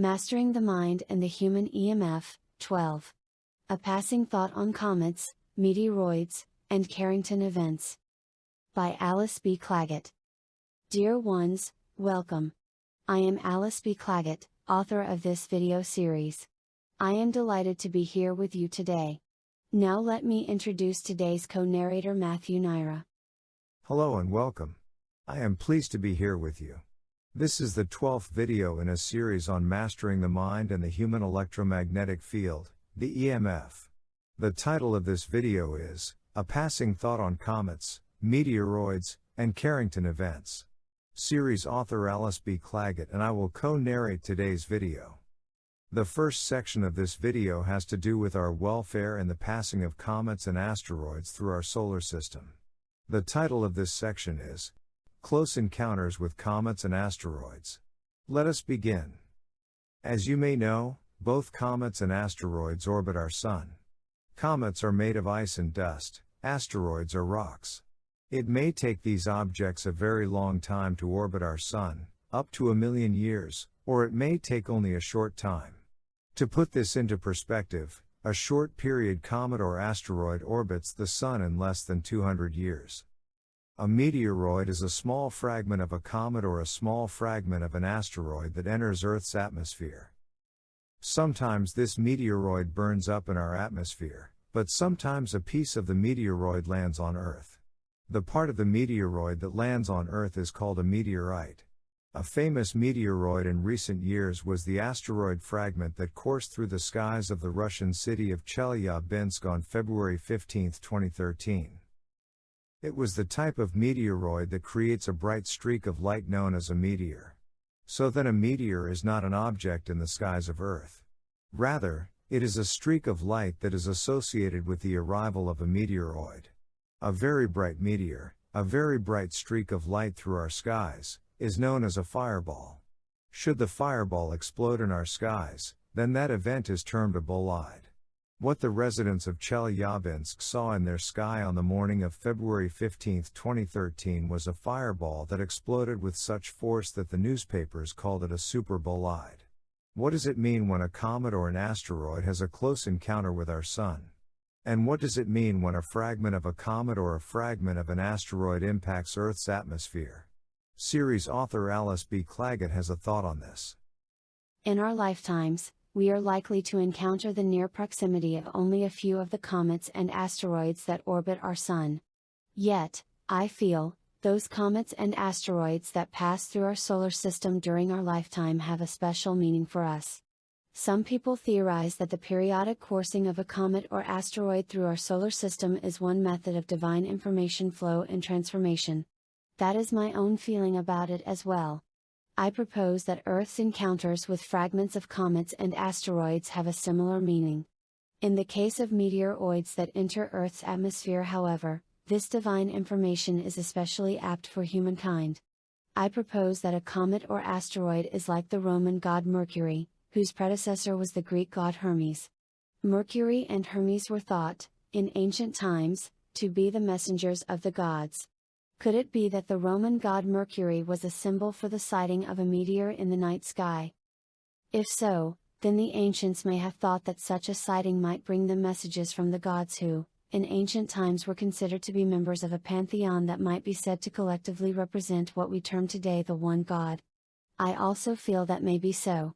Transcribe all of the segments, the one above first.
Mastering the Mind and the Human EMF, 12. A Passing Thought on Comets, Meteoroids, and Carrington Events. By Alice B. Clagett. Dear ones, welcome. I am Alice B. Clagett, author of this video series. I am delighted to be here with you today. Now let me introduce today's co-narrator Matthew Naira. Hello and welcome. I am pleased to be here with you. This is the 12th video in a series on mastering the mind and the human electromagnetic field, the EMF. The title of this video is, A Passing Thought on Comets, Meteoroids, and Carrington Events. Series author Alice B. Clagett and I will co-narrate today's video. The first section of this video has to do with our welfare and the passing of comets and asteroids through our solar system. The title of this section is Close Encounters with Comets and Asteroids. Let us begin. As you may know, both comets and asteroids orbit our Sun. Comets are made of ice and dust, asteroids are rocks. It may take these objects a very long time to orbit our Sun, up to a million years, or it may take only a short time. To put this into perspective, a short period comet or asteroid orbits the Sun in less than 200 years. A meteoroid is a small fragment of a comet or a small fragment of an asteroid that enters Earth's atmosphere. Sometimes this meteoroid burns up in our atmosphere, but sometimes a piece of the meteoroid lands on Earth. The part of the meteoroid that lands on Earth is called a meteorite. A famous meteoroid in recent years was the asteroid fragment that coursed through the skies of the Russian city of Chelyabinsk on February 15, 2013. It was the type of meteoroid that creates a bright streak of light known as a meteor. So then a meteor is not an object in the skies of Earth. Rather, it is a streak of light that is associated with the arrival of a meteoroid. A very bright meteor, a very bright streak of light through our skies, is known as a fireball. Should the fireball explode in our skies, then that event is termed a bolide. What the residents of Chelyabinsk saw in their sky on the morning of February 15, 2013 was a fireball that exploded with such force that the newspapers called it a super bolide. What does it mean when a comet or an asteroid has a close encounter with our Sun? And what does it mean when a fragment of a comet or a fragment of an asteroid impacts Earth's atmosphere? Series author Alice B. Clagett has a thought on this. In our lifetimes, we are likely to encounter the near proximity of only a few of the comets and asteroids that orbit our Sun. Yet, I feel, those comets and asteroids that pass through our solar system during our lifetime have a special meaning for us. Some people theorize that the periodic coursing of a comet or asteroid through our solar system is one method of divine information flow and transformation. That is my own feeling about it as well. I propose that Earth's encounters with fragments of comets and asteroids have a similar meaning. In the case of meteoroids that enter Earth's atmosphere, however, this divine information is especially apt for humankind. I propose that a comet or asteroid is like the Roman god Mercury, whose predecessor was the Greek god Hermes. Mercury and Hermes were thought, in ancient times, to be the messengers of the gods. Could it be that the Roman god Mercury was a symbol for the sighting of a meteor in the night sky? If so, then the ancients may have thought that such a sighting might bring them messages from the gods who, in ancient times were considered to be members of a pantheon that might be said to collectively represent what we term today the one God. I also feel that may be so.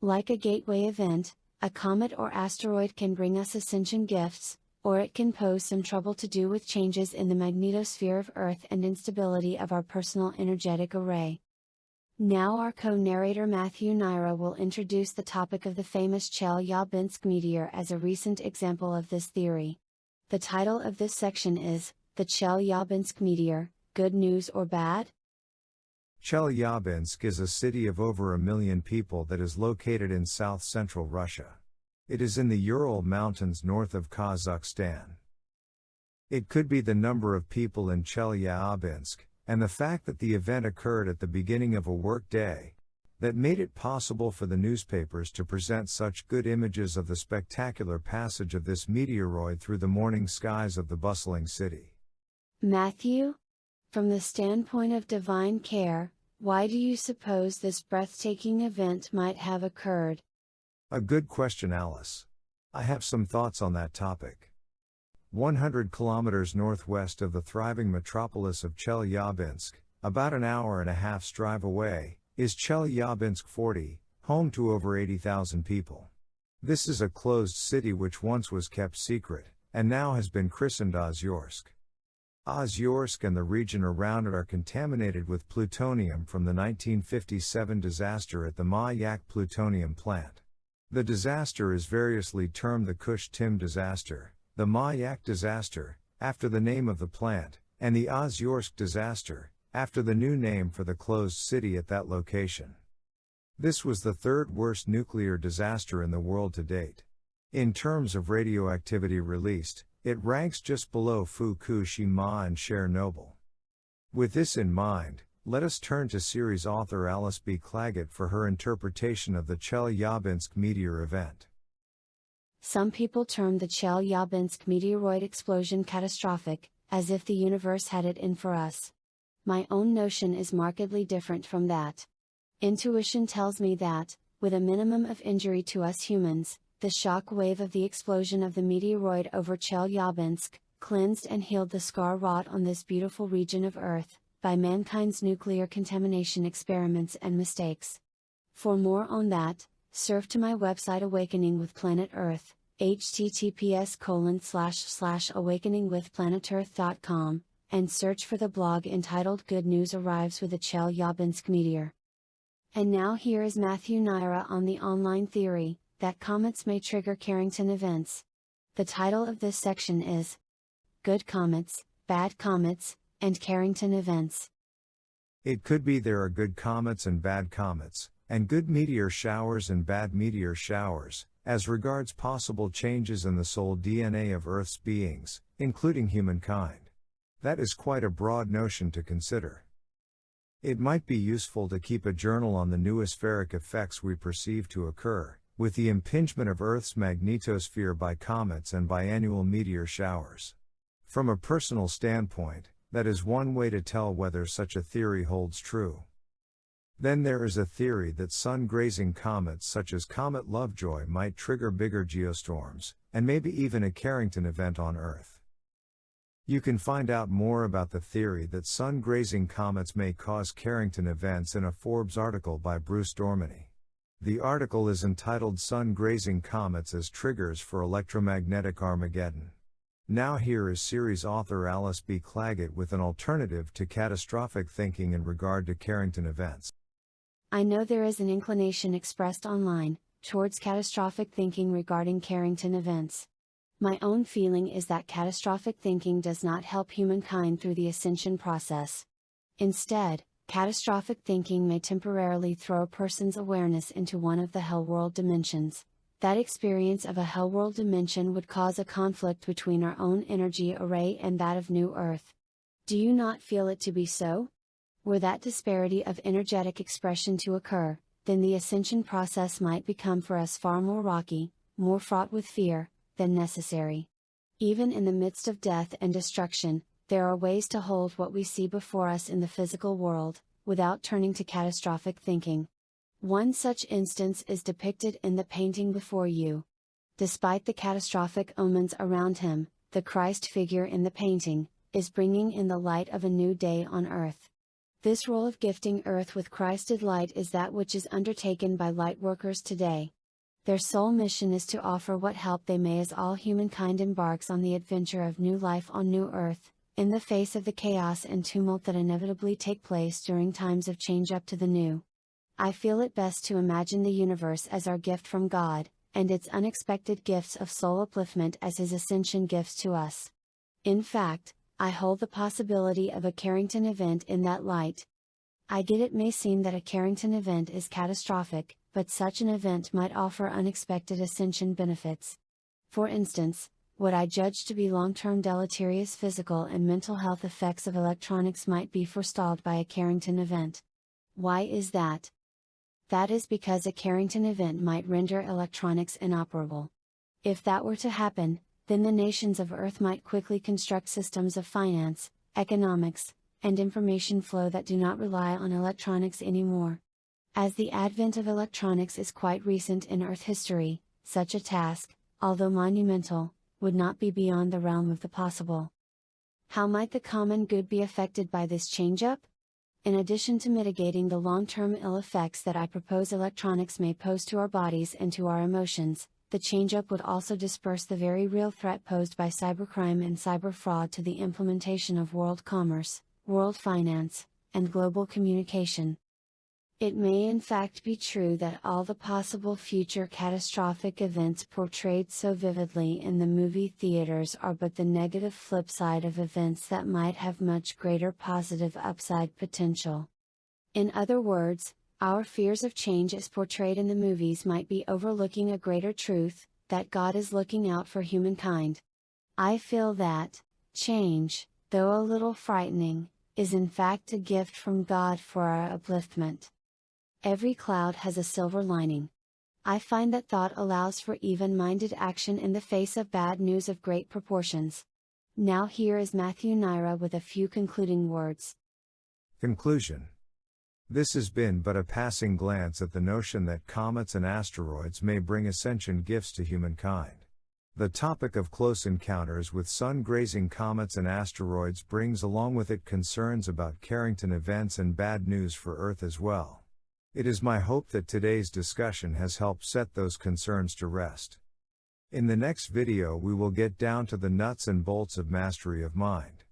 Like a gateway event, a comet or asteroid can bring us ascension gifts, or it can pose some trouble to do with changes in the magnetosphere of Earth and instability of our personal energetic array. Now our co-narrator Matthew Naira will introduce the topic of the famous Chelyabinsk meteor as a recent example of this theory. The title of this section is, The Chelyabinsk Meteor, Good News or Bad? Chelyabinsk is a city of over a million people that is located in south-central Russia. It is in the Ural Mountains north of Kazakhstan. It could be the number of people in Chelyabinsk, and the fact that the event occurred at the beginning of a work day, that made it possible for the newspapers to present such good images of the spectacular passage of this meteoroid through the morning skies of the bustling city. Matthew? From the standpoint of divine care, Why do you suppose this breathtaking event might have occurred? A good question, Alice. I have some thoughts on that topic. 100 kilometers northwest of the thriving metropolis of Chelyabinsk, about an hour and a half's drive away, is Chelyabinsk 40, home to over 80,000 people. This is a closed city which once was kept secret, and now has been christened Ozyorsk. Ozyorsk and the region around it are contaminated with plutonium from the 1957 disaster at the Mayak plutonium plant. The disaster is variously termed the Kyshtym disaster, the Mayak disaster, after the name of the plant, and the Ozyorsk disaster, after the new name for the closed city at that location. This was the third worst nuclear disaster in the world to date. In terms of radioactivity released, it ranks just below Fukushima and Chernobyl. With this in mind, let us turn to series author Alice B. Clagett for her interpretation of the Chelyabinsk meteor event. Some people term the Chelyabinsk meteoroid explosion catastrophic, as if the universe had it in for us. My own notion is markedly different from that. Intuition tells me that, with a minimum of injury to us humans, the shock wave of the explosion of the meteoroid over Chelyabinsk, cleansed and healed the scar wrought on this beautiful region of Earth, by mankind's nuclear contamination experiments and mistakes. For more on that, surf to my website Awakening with Planet Earth, https colon slash slash awakeningwithplanetearth.com, and search for the blog entitled Good News Arrives with a Chelyabinsk Meteor. And now here is Matthew Naira on the online theory that comets may trigger Carrington events. The title of this section is Good Comets, Bad Comets, and Carrington Events. It could be there are good comets and bad comets, and good meteor showers and bad meteor showers, as regards possible changes in the soul DNA of Earth's beings, including humankind. That is quite a broad notion to consider. It might be useful to keep a journal on the noospheric effects we perceive to occur, with the impingement of Earth's magnetosphere by comets and biannual meteor showers. From a personal standpoint, that is one way to tell whether such a theory holds true. Then there is a theory that sun grazing comets such as Comet Lovejoy might trigger bigger geostorms, and maybe even a Carrington event on Earth. You can find out more about the theory that sun grazing comets may cause Carrington events in a Forbes article by Bruce Dorminey. The article is entitled Sun Grazing Comets as Triggers for Electromagnetic Armageddon. Now, here is series author Alice B. Clagett with an alternative to catastrophic thinking in regard to Carrington events. I know there is an inclination expressed online towards catastrophic thinking regarding Carrington events. My own feeling is that catastrophic thinking does not help humankind through the ascension process. Instead, catastrophic thinking may temporarily throw a person's awareness into one of the hell world dimensions. That experience of a hell world dimension would cause a conflict between our own energy array and that of New Earth. Do you not feel it to be so? Were that disparity of energetic expression to occur, then the ascension process might become for us far more rocky, more fraught with fear, than necessary. Even in the midst of death and destruction, there are ways to hold what we see before us in the physical world, without turning to catastrophic thinking. One such instance is depicted in the painting before you. Despite the catastrophic omens around him, the Christ figure in the painting, is bringing in the light of a new day on earth. This role of gifting earth with Christed light is that which is undertaken by light workers today. Their sole mission is to offer what help they may as all humankind embarks on the adventure of new life on new earth, in the face of the chaos and tumult that inevitably take place during times of change up to the new. I feel it best to imagine the universe as our gift from God, and its unexpected gifts of soul upliftment as His ascension gifts to us. In fact, I hold the possibility of a Carrington event in that light. I get it may seem that a Carrington event is catastrophic, but such an event might offer unexpected ascension benefits. For instance, what I judge to be long term deleterious physical and mental health effects of electronics might be forestalled by a Carrington event. Why is that? That is because a Carrington event might render electronics inoperable. If that were to happen, then the nations of Earth might quickly construct systems of finance, economics, and information flow that do not rely on electronics anymore. As the advent of electronics is quite recent in Earth history, such a task, although monumental, would not be beyond the realm of the possible. How might the common good be affected by this change-up? In addition to mitigating the long-term ill effects that I propose electronics may pose to our bodies and to our emotions, the change-up would also disperse the very real threat posed by cybercrime and cyber fraud to the implementation of world commerce, world finance, and global communication. It may in fact be true that all the possible future catastrophic events portrayed so vividly in the movie theaters are but the negative flip side of events that might have much greater positive upside potential. In other words, our fears of change as portrayed in the movies might be overlooking a greater truth, that God is looking out for humankind. I feel that, change, though a little frightening, is in fact a gift from God for our upliftment. Every cloud has a silver lining. I find that thought allows for even minded action in the face of bad news of great proportions. Now, here is Matthew Naira with a few concluding words. Conclusion This has been but a passing glance at the notion that comets and asteroids may bring ascension gifts to humankind. The topic of close encounters with sun grazing comets and asteroids brings along with it concerns about Carrington events and bad news for Earth as well. It is my hope that today's discussion has helped set those concerns to rest. In the next video we will get down to the nuts and bolts of mastery of mind.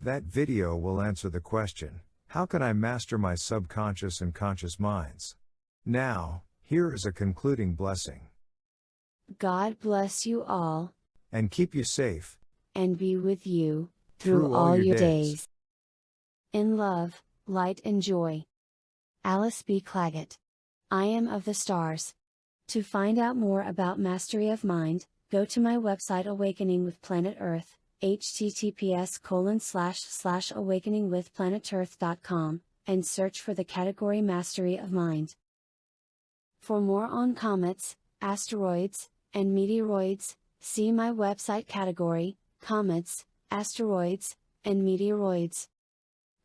That video will answer the question, how can I master my subconscious and conscious minds? Now, here is a concluding blessing. God bless you all. And keep you safe. And be with you, through, through all, all, your days. days. In love, light and joy. Alice B. Clagett. I am of the stars. To find out more about mastery of mind, go to my website Awakening with Planet Earth, https colon slash slash awakeningwithplanetearth.com, and search for the category Mastery of Mind. For more on comets, asteroids, and meteoroids, see my website category, Comets, Asteroids, and Meteoroids.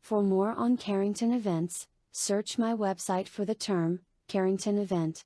For more on Carrington events, Search my website for the term, Carrington event.